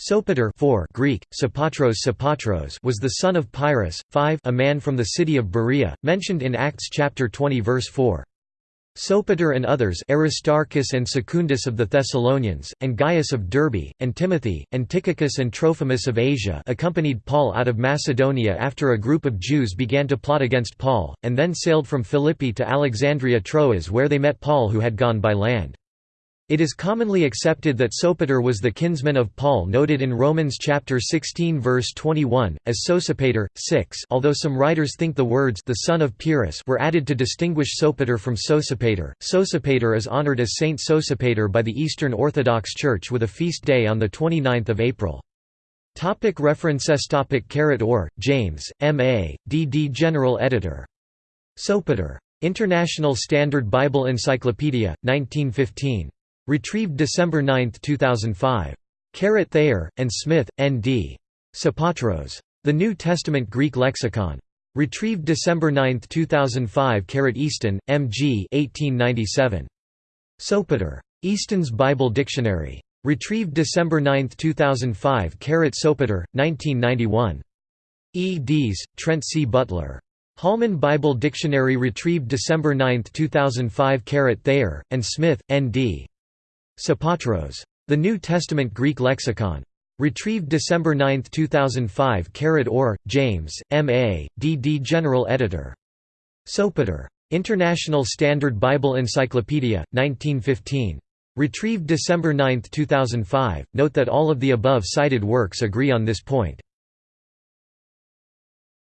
Sopater 4 Greek, Sopatros Sopatros was the son of Pyrrhus, 5 a man from the city of Berea, mentioned in Acts chapter 20 verse 4. Sopater and others Aristarchus and Secundus of the Thessalonians, and Gaius of Derbe, and Timothy, and Tychicus and Trophimus of Asia accompanied Paul out of Macedonia after a group of Jews began to plot against Paul, and then sailed from Philippi to Alexandria Troas where they met Paul who had gone by land. It is commonly accepted that Sopater was the kinsman of Paul noted in Romans chapter 16 verse 21 as Sosipater 6 although some writers think the words the son of Pyrrhus were added to distinguish Sopater from Sosipater. Sosipater is honored as Saint Sosipater by the Eastern Orthodox Church with a feast day on the 29th of April. Topic references topic Caret Orr, James, M.A., D.D. General Editor. Sopater. International Standard Bible Encyclopedia, 1915. Retrieved December 9, 2005. Caret Thayer, and Smith, N.D. Sopatros. The New Testament Greek Lexicon. Retrieved December 9, 2005 Caret Easton, M.G. 1897. Sopater. Easton's Bible Dictionary. Retrieved December 9, 2005 Caret Sopater, 1991. E. Dees, Trent C. Butler. Holman Bible Dictionary retrieved December 9, 2005 Caret Thayer, and Smith, N.D. Sopatros. The New Testament Greek Lexicon. Retrieved December 9, 2005 Caret Orr, James, M.A., D.D. General Editor. Sopater. International Standard Bible Encyclopedia, 1915. Retrieved December 9, 2005. Note that all of the above cited works agree on this point.